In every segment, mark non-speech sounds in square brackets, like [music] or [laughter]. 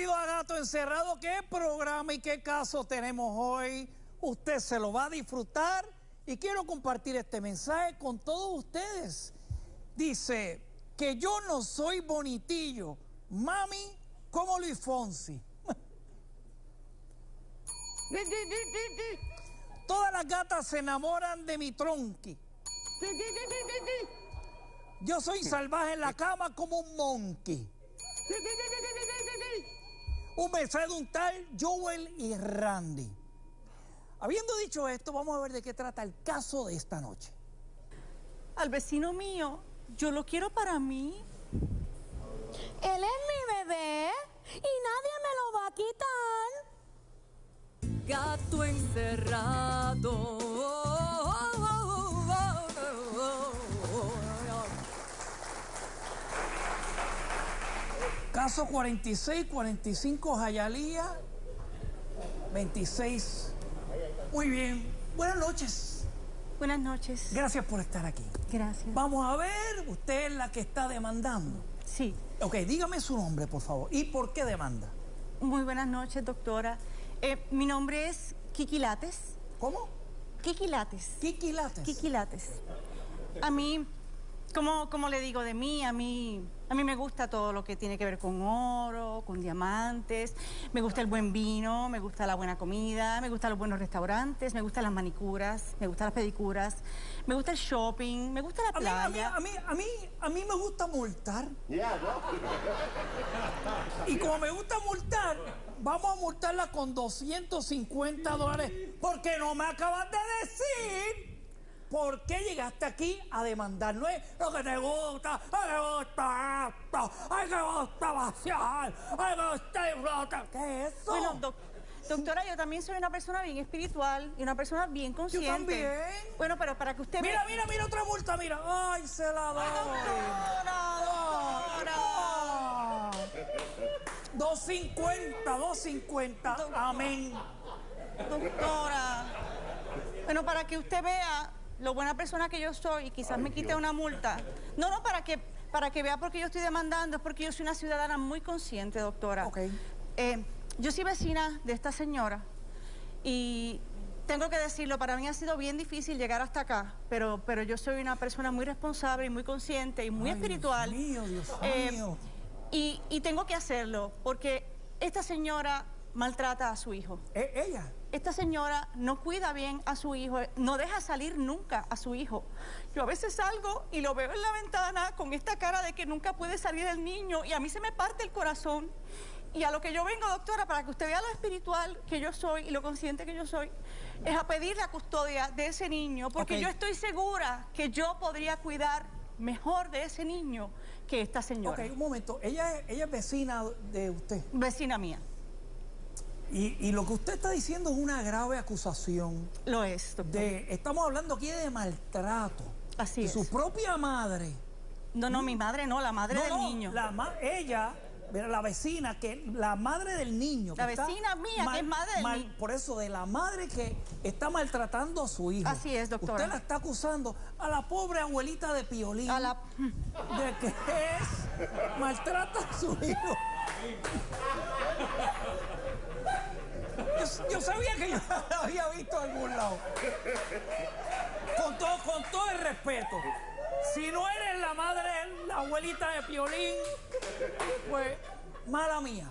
Bienvenido a Gato Encerrado. ¿Qué programa y qué caso tenemos hoy? Usted se lo va a disfrutar y quiero compartir este mensaje con todos ustedes. Dice que yo no soy bonitillo, mami, como Luis Fonsi. Todas las gatas se enamoran de mi tronqui. Yo soy salvaje en la cama como un monkey. Un mensaje de un tal Joel y Randy. Habiendo dicho esto, vamos a ver de qué trata el caso de esta noche. Al vecino mío, yo lo quiero para mí. Él es mi bebé y nadie me lo va a quitar. Gato encerrado. Caso 46, 45, Jayalía, 26. Muy bien. Buenas noches. Buenas noches. Gracias por estar aquí. Gracias. Vamos a ver, usted es la que está demandando. Sí. Ok, dígame su nombre, por favor. ¿Y por qué demanda? Muy buenas noches, doctora. Eh, mi nombre es Kiki Lates. ¿Cómo? Kiki Lates. Kiki Lates. Kiki Lates. A mí, como, como le digo de mí, a mí, a mí me gusta todo lo que tiene que ver con oro, con diamantes, me gusta el buen vino, me gusta la buena comida, me gustan los buenos restaurantes, me gustan las manicuras, me gustan las pedicuras, me gusta el shopping, me gusta la A mí, a mí, playa. a mí, a mí, a mí me gusta multar. Y como me gusta multar, vamos a multarla con 250 dólares. Porque no me acabas de decir por qué llegaste aquí a demandar. No es lo que te gusta, ay, me gusta esto, ay, me gusta vaciar, ay, me gusta disfrutar. ¿Qué es eso? Bueno, doc- doctora, yo también soy una persona bien espiritual y una persona bien consciente. también. Bueno, pero para que usted Mira, vea... mira, mira otra multa, mira. Ay, se la doy. Doctora, Ah. 250, 250. Amén. Doctora. Bueno, para que usted vea lo buena persona que yo soy y quizás me quite una multa. No, no, para que, para que vea por qué yo estoy demandando, es porque yo soy una ciudadana muy consciente, doctora. Ok. Eh, yo soy vecina de esta señora y tengo que decirlo, para mí ha sido bien difícil llegar hasta acá, pero, pero yo soy una persona muy responsable y muy consciente y muy Ay, Dios espiritual. mío, Dios Eh, mío. Y, y tengo que hacerlo porque esta señora maltrata a su hijo. ¿E- ¿Ella? Esta señora no cuida bien a su hijo, no deja salir nunca a su hijo. Yo a veces salgo y lo veo en la ventana con esta cara de que nunca puede salir el niño y a mí se me parte el corazón. Y a lo que yo vengo, doctora, para que usted vea lo espiritual que yo soy y lo consciente que yo soy, es a pedir la custodia de ese niño, porque yo estoy segura que yo podría cuidar mejor de ese niño que esta señora, Ok, un momento. Ella ella es vecina de usted. vecina mía. Y, y lo que usted está diciendo es una grave acusación. Lo es, doctor. De, estamos hablando aquí de maltrato. Así de es. su propia madre. No, no, mi madre no, la madre No, del no, niño. La ma- ella, la vecina, que la madre del niño. La vecina mía, que es madre del niño. Por eso, de la madre que está maltratando a su hijo. Así es, doctora. Usted la está acusando a la pobre abuelita de Piolín. A la... de que es maltrata a su hijo. [laughs] Yo, sabía que yo la [laughs] había visto en algún lado. Con todo, con todo el respeto. Si no eres la madre, la abuelita de Piolín, pues mala mía.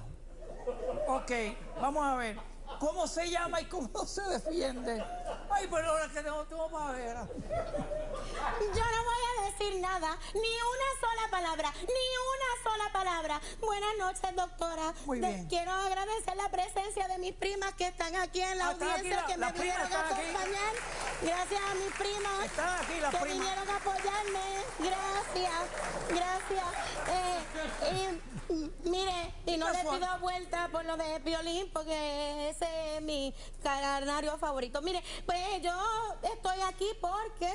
Ok, vamos a ver. ¿Cómo se llama y cómo se defiende? Ay, pero ahora que tengo, tengo para ver. Yo no voy a decir nada, ni una sola palabra, ni una sola palabra. Buenas noches, doctora. Muy De- bien. quiero agradecer la presencia de mis primas que están aquí en la Ah, audiencia, la- que me vinieron a aquí. acompañar. Gracias a mis primas. Están aquí las que primas. vinieron a apoyarme. Gracias, gracias. Eh, y, mm, mire, y no le pido vuelta por lo de violín, porque ese es mi canario favorito. Mire, pues yo estoy aquí porque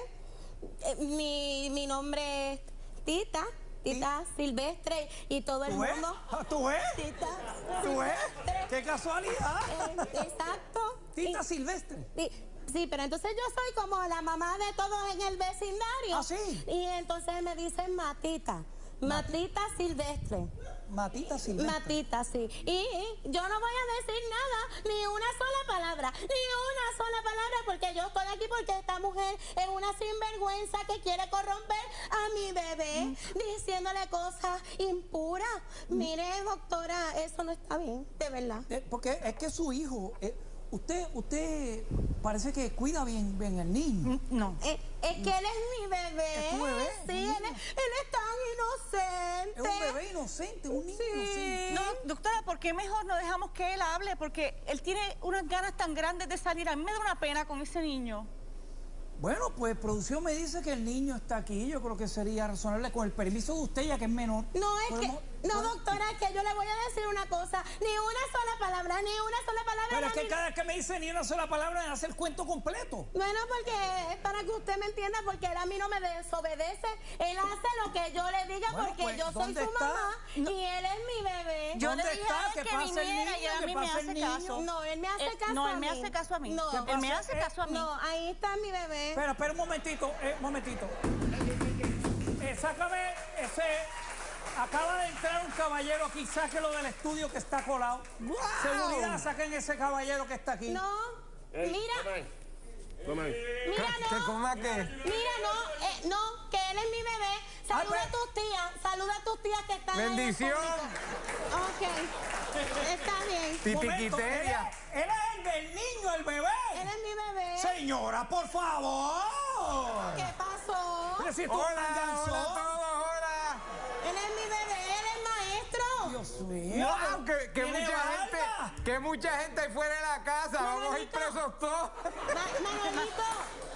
eh, mi, mi nombre es Tita, Tita Silvestre, y todo el mundo. Ah, ¿Tú ves? Tita ¿Tú ves? ¡Qué casualidad! Eh, exacto. Tita Y- Silvestre. Sí, sí, pero entonces yo soy como la mamá de todos en el vecindario. ¿Ah, sí? Y entonces me dicen Matita. Matita Silvestre. Matita Silvestre. Matita, sí. Y yo no voy a decir palabra, ni una sola palabra, porque yo estoy aquí porque esta mujer es una sinvergüenza que quiere corromper a mi bebé, diciéndole cosas impuras. Mire, doctora, eso no está bien, de verdad. Eh, porque es que su hijo, eh, usted, usted parece que cuida bien, bien al niño. No. Eh, es que él es mi bebé. ¿Es tu bebé? Sí, él es, él es tan inocente. Es un bebé inocente, un niño Sí. inocente. Doctora, ¿por qué mejor no dejamos que él hable? Porque él tiene unas ganas tan grandes de salir. A mí me da una pena con ese niño. Bueno, pues producción me dice que el niño está aquí. Yo creo que sería razonable con el permiso de usted, ya que es menor. No, es que, no, doctora, es que yo le voy a decir una cosa. Ni una sola palabra, ni una sola palabra. Pero es que cada vez que me dice ni una sola palabra, me hace el cuento completo. Bueno, porque es para que usted me entienda, porque él a mí no me desobedece. Él hace lo que yo le diga Bueno, porque pues, yo soy ¿dónde su está? mamá y él es mi bebé. Yo ¿Dónde le dije está? a él Que viniera y niño, a mí me hace caso. No, él me hace Él- caso No, a él me mí. hace caso a mí. No. ¿Qué él me hace Eh, caso a mí. No, ahí está mi bebé. Espera, espera un momentito, eh, un momentito. Eh, sácame ese. Acaba de entrar un caballero aquí, sáquelo del estudio que está colado. Seguridad, saquen ese caballero que está aquí. No, Ey, mira, toma ahí. Toma ahí. mira, ¿Que no. coma qué? Mira, no, eh, no, que él es mi bebé. Saluda Ah, a tus tías, saluda a tus tías que están ahí en Bendición. público. Ok, está bien. Él, Titiquiteria. es, él es el del niño, el bebé. Él es mi bebé. Señora, por favor. ¿Qué pasó? Pero si tú Hola, hola a todos, hola. Él es mi bebé, él es maestro. Dios mío. Wow, que, que mucha barba. gente, que mucha gente ahí fuera de la casa, vamos a ir presos todos. Ma- Manolito,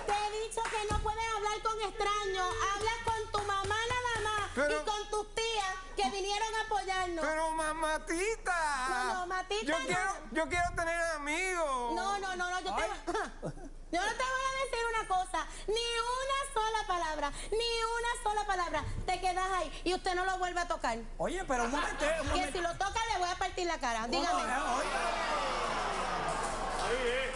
te he dicho que no puedes hablar con extraños. Hablas con tu mamá nada más Pero- y con tus tías que vinieron a apoyarnos. Pero mamatita. No, no, Matita, Yo no. quiero, yo quiero tener amigos. No, no, no, no, yo te, [laughs] yo no te voy a decir una cosa, ni una sola palabra, ni una sola palabra. Te quedas ahí y usted no lo vuelve a tocar. Oye, pero un momento, un Que si lo toca le voy a partir la cara. Dígame. Eh, oye,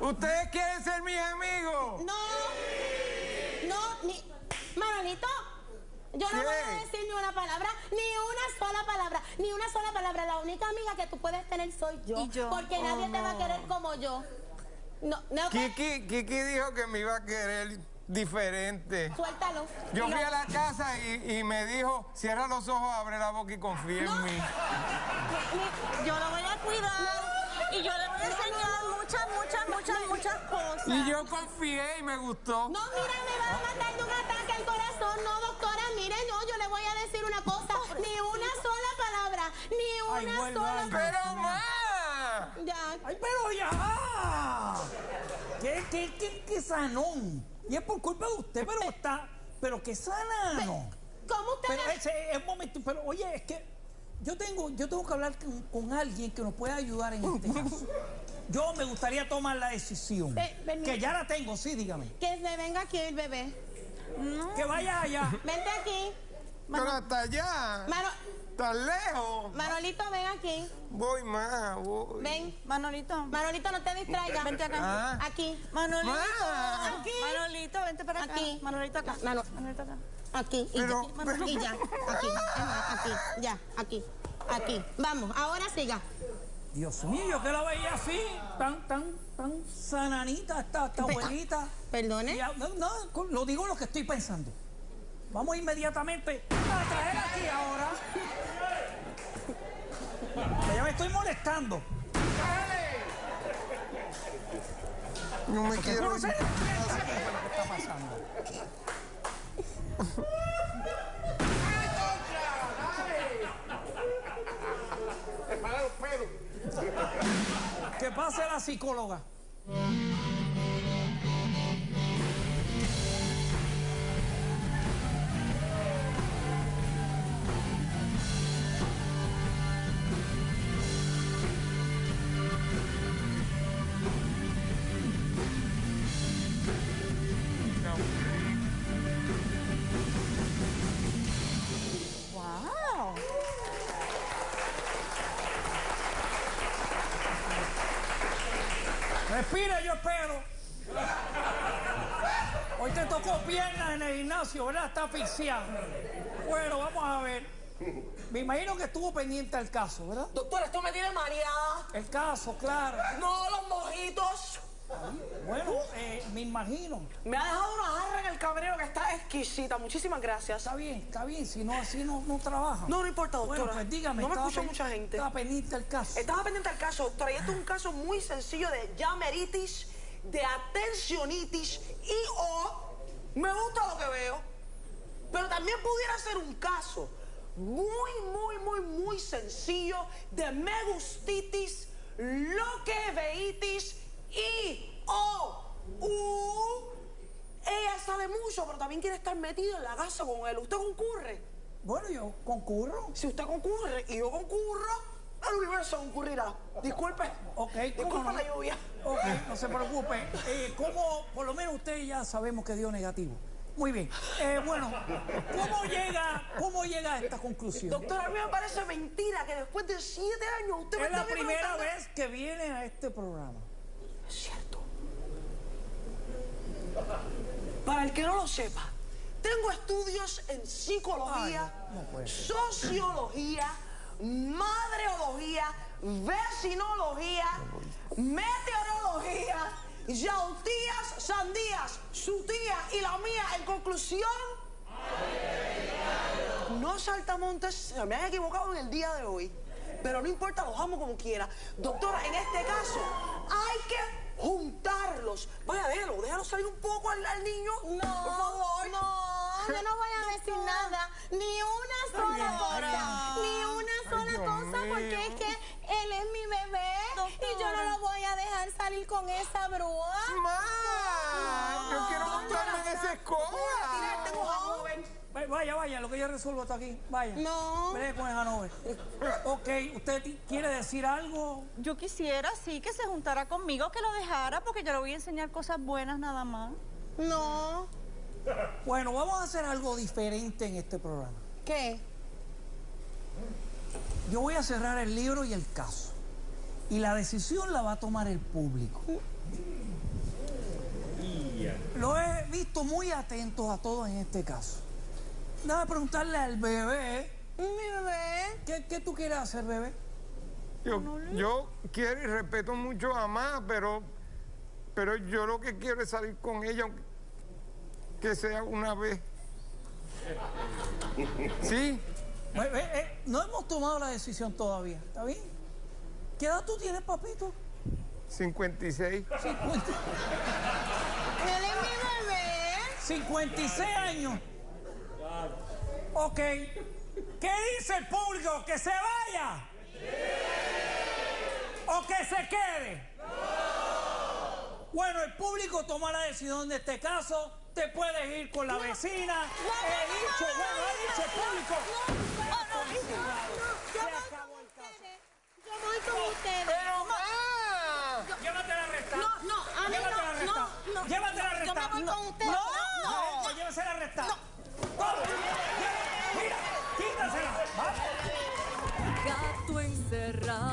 ¿Ustedes quieren ser mis amigos? No, no, ni. Manolito, yo no ¿Qué? voy a decir ni una palabra, ni una sola palabra, ni una sola palabra. La única amiga que tú puedes tener soy yo. Y yo. Porque Oh, nadie te va a querer como yo. No, no, Kiki, Kiki dijo que me iba a querer diferente. suéltalo. Yo fui a la casa y, y me dijo, cierra los ojos, abre la boca y confía No. en mí. Yo lo voy a cuidar y yo le voy a enseñar muchas, muchas, muchas, cosas. Y yo confié y me gustó. No, mira, me va a matar de un ataque al corazón. No, doctora, mire, no, yo le voy a decir una cosa. Ni una sola palabra, ni Ay, una vuelve, sola ay, palabra. Pero más. Ya. ¡Ay, pero ya! ¿Qué, qué, qué, qué sanón? Y es por culpa de usted, pero está... Pero qué sanano. ¿Cómo usted Pero ese es un momento, pero oye, es que yo tengo, yo tengo que hablar con, con alguien que nos pueda ayudar en este [laughs] caso. Yo me gustaría tomar la decisión. Ve- ven, que ya la tengo, sí, dígame. Que se venga aquí el bebé. Que vaya allá. [laughs] Vente aquí. Pero hasta allá. Mano, Tan lejos. Manolito, ven aquí. Voy más, voy. Ven. Manolito. Manolito, no te distraigas. Vente acá. Ah. Aquí. Manolito. Ma. Aquí. Manolito, vente para acá. Aquí. Manolito acá. Mano- Manolito acá. Aquí. Y, Pero- ya. pero- y ya. Aquí. Aquí. Ya. Aquí. Aquí. Vamos. Ahora siga. Dios mío, yo que la veía así, tan, tan, tan sananita, esta, esta abuelita. Perdone. No, no, lo digo lo que estoy pensando. Vamos inmediatamente a traer aquí ahora. Que ya me estoy molestando. No me quiero no sabes lo que está pasando. Para los pelos. Que pase la psicóloga. Respira, yo espero. Hoy te con piernas en el gimnasio, ¿verdad? Está asfixiado. Bueno, vamos a ver. Me imagino que estuvo pendiente al caso, ¿verdad? Doctor, esto me tiene mareada. El caso, claro. No, los mojitos. Bueno, eh, me imagino. Me ha dejado una jarra en el cabrero que está exquisita. Muchísimas gracias. Está bien, está bien. Si no, así no, no trabaja. No, no importa, doctora. Bueno, pues dígame. No me escucha mucha gente. Estaba pendiente al caso. Estaba pendiente al caso, doctora, y esto es un caso muy sencillo de llameritis, de atensionitis y o me gusta lo que veo, pero también pudiera ser un caso muy, muy, muy, muy sencillo de megustitis, loqueveitis y o u. Ella pero también quiere estar metida en la casa con él. ¿Usted concurre? Bueno, yo concurro. Si usted concurre y yo concurro, el universo concurrirá. Disculpe. Ok, ¿cómo Disculpe no? la lluvia. Ok, no se preocupe. Eh, ¿Cómo, por lo menos usted ya sabemos que dio negativo? Muy bien. Eh, bueno, ¿cómo llega, ¿cómo llega a esta conclusión? Doctora, a mí me parece mentira que después de siete años usted me Es la primera vez que viene a este programa. Es cierto. Para el que no lo sepa, tengo estudios en psicología, Ay, no sociología, madreología, vecinología, meteorología, yautías, sandías, su tía y la mía. En conclusión, no saltamontes, se me han equivocado en el día de hoy. Pero no importa, los amo como quiera. Doctora, en este caso, hay que juntarlos. Vaya, déjalo, déjalo salir un poco al, al niño. No, por favor. no, yo no voy a decir nada, ni una sola cosa, ni una sola cosa, porque es que él es mi bebé y yo no lo voy a dejar salir con esa brúa. ¡Ma! Yo quiero montarme en esa escoba. Vaya, vaya, lo que yo resuelvo está aquí. Vaya. No. Vaya con el Hanover. Ok, ¿usted quiere decir algo? Yo quisiera, sí, que se juntara conmigo, que lo dejara, porque yo le voy a enseñar cosas buenas nada más. No, Bueno, vamos a hacer algo diferente en este programa. ¿qué? Yo voy a cerrar el libro y el caso. Y la decisión la va a tomar el público. Lo he visto muy atentos a todos en este caso. Déjame preguntarle al bebé. Mi bebé. ¿Qué, qué tú quieres hacer, bebé? Yo, yo quiero y respeto mucho a Ma, pero, pero yo lo que quiero es salir con ella, aunque- que sea una vez. [laughs] ¿Sí? Eh, eh, eh, no hemos tomado la decisión todavía. ¿Está bien? ¿Qué edad tú tienes, papito? 56. 50 Él es mi bebé. 56 años. Ok. ¿Qué dice el público? ¿Que se vaya? ¿O que se quede? Bueno, el público toma la decisión de este caso. Te puedes ir con la vecina. He dicho, bueno, he dicho el público. Yo voy con ustedes. Yo voy con ustedes. ¡Pero Ma! Llévatela arrestada. No, no, a mí Llévatela no, arrestada. no, no. Llévatela Yo me voy con ustedes. No, No. no, llévela. Mira, quítasela. Vamos. Gato encerrado.